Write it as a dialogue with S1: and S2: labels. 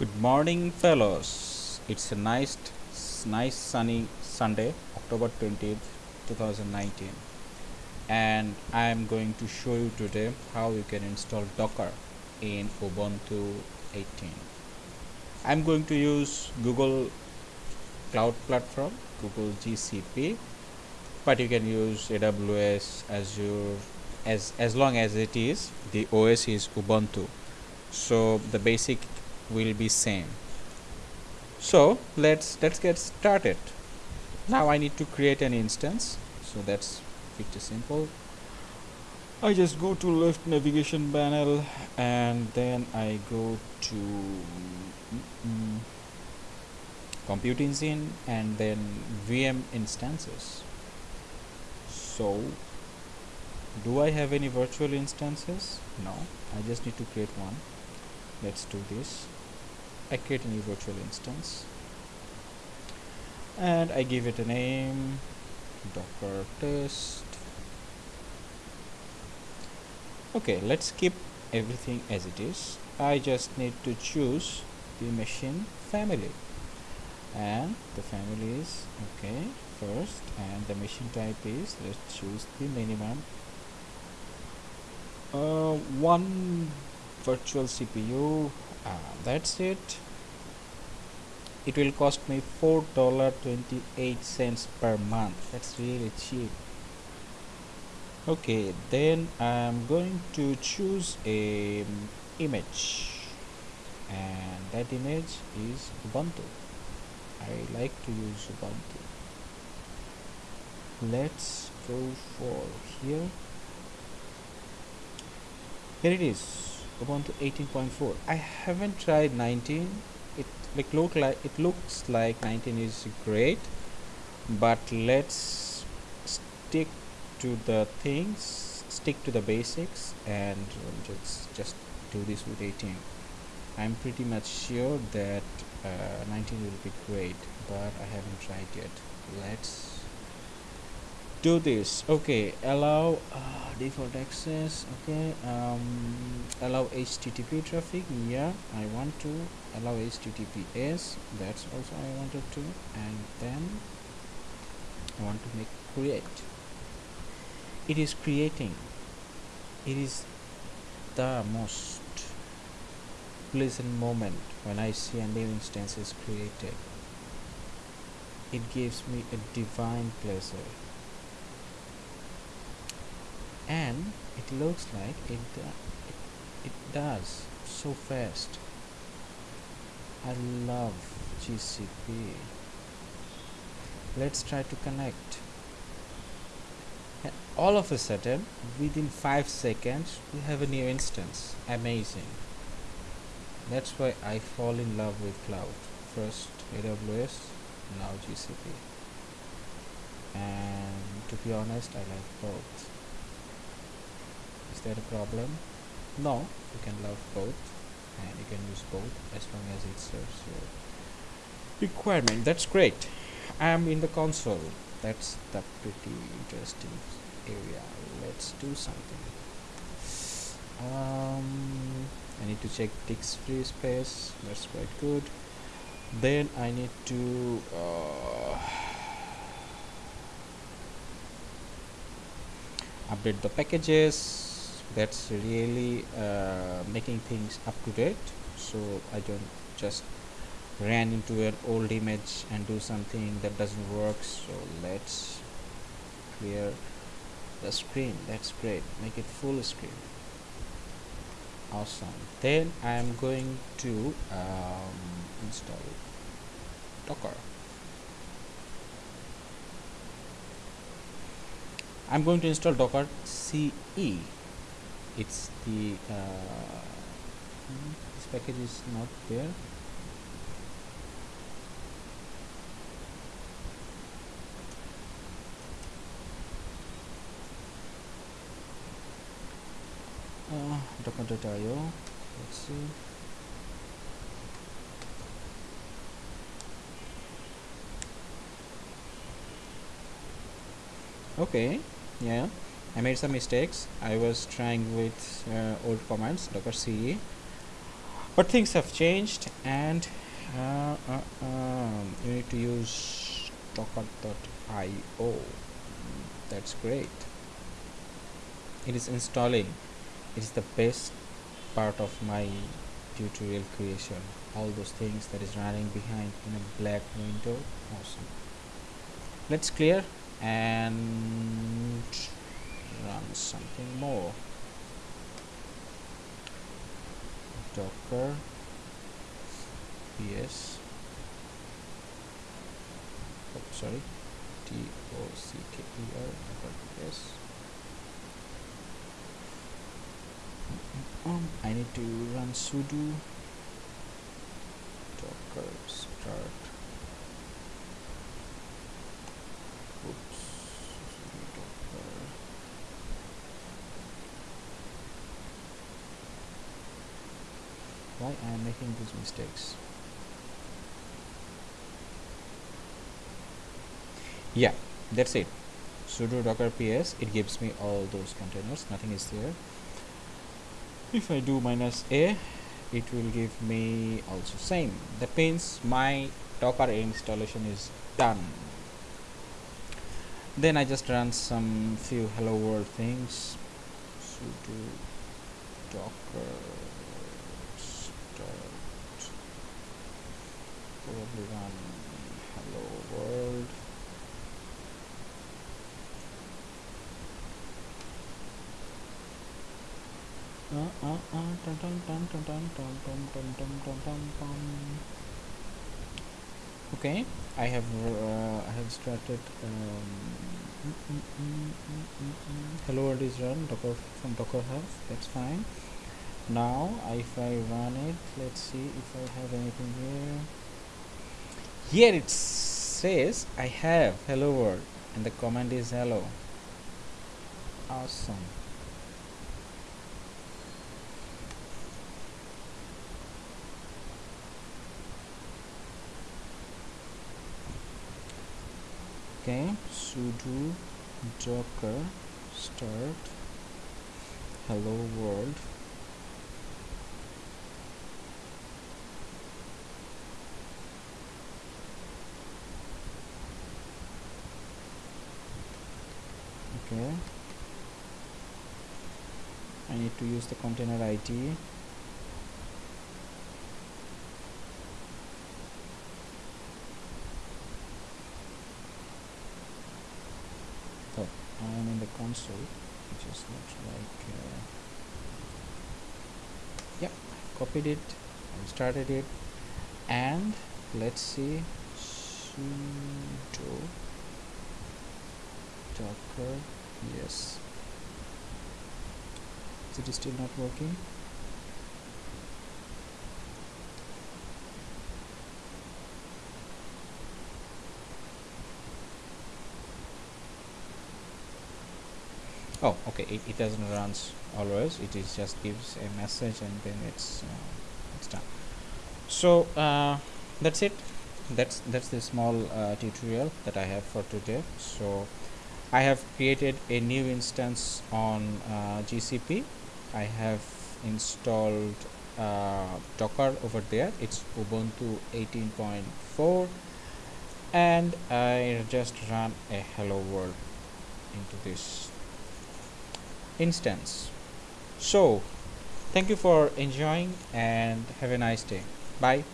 S1: Good morning, fellows. It's a nice, nice sunny Sunday, October 20th, 2019, and I am going to show you today how you can install Docker in Ubuntu 18. I'm going to use Google Cloud Platform, Google GCP, but you can use AWS, Azure, as as long as it is the OS is Ubuntu. So the basic will be same. So let's let's get started. Now I need to create an instance. So that's pretty simple. I just go to left navigation panel and then I go to mm, compute engine and then VM instances. So do I have any virtual instances? No I just need to create one. Let's do this I create a new virtual instance. And I give it a name docker test. Okay let's keep everything as it is. I just need to choose the machine family. And the family is okay first and the machine type is let's choose the minimum uh, one virtual CPU uh, that's it. It will cost me four dollar 28 cents per month. That's really cheap. Okay then I'm going to choose a um, image. And that image is Ubuntu. I like to use Ubuntu. Let's go for here. Here it is Ubuntu 18.4 I haven't tried 19 it like look like it looks like 19 is great but let's stick to the things stick to the basics and just just do this with 18 I'm pretty much sure that uh, 19 will be great but I haven't tried yet. Let's do this. Okay allow uh, default access okay um, allow http traffic yeah i want to allow https that's also i wanted to and then i want to make create. It is creating. It is the most pleasant moment when i see a new instance is created. It gives me a divine pleasure and it looks like it, it, it does so fast. I love GCP let's try to connect. And all of a sudden within 5 seconds we have a new instance. Amazing. That's why I fall in love with cloud. First AWS now GCP and to be honest I like both a problem? No you can love both and you can use both as long as it serves your requirement. That's great. I am in the console. That's the pretty interesting area. Let's do something. Um, I need to check disk free space. That's quite good. Then I need to uh, update the packages that's really uh, making things up to date. So I don't just ran into an old image and do something that doesn't work. So let's clear the screen. That's great. Make it full screen. Awesome. Then I'm going to um, install docker. I'm going to install docker CE it's the uh, this package is not there. Uh, docker.io let's see. Okay yeah I made some mistakes. I was trying with uh, old commands docker ce but things have changed and uh, uh, um, you need to use docker.io that's great. It is installing. It is the best part of my tutorial creation. All those things that is running behind in a black window. Awesome. Let's clear and run something more. Docker. Ps oh sorry. T o c k e r ps um, I need to run sudo docker start oops docker why I am making these mistakes. Yeah that's it. Sudo docker ps it gives me all those containers nothing is there. If I do minus a it will give me also same. That means my docker installation is done. Then I just run some few hello world things. Sudo docker start run hello world Ah ah ah. Dun dun dun dun dun dun dun dun dun dun. okay I have uh, I have started um, hello world is run docker from docker hub that's fine now if I run it let's see if I have anything here here it says I have hello world and the command is hello. Awesome. Okay sudo docker start hello world okay. I need to use the container ID I'm in the console which is not like uh, yep copied it and started it and let's see sudo docker yes. Is it still not working? Oh okay. It, it doesn't runs always. It is just gives a message and then it's uh, it's done. So uh, that's it. That's that's the small uh, tutorial that I have for today. So I have created a new instance on uh, GCP I have installed uh, Docker over there. It's Ubuntu 18.4 and I just run a hello world into this instance. So thank you for enjoying and have a nice day. Bye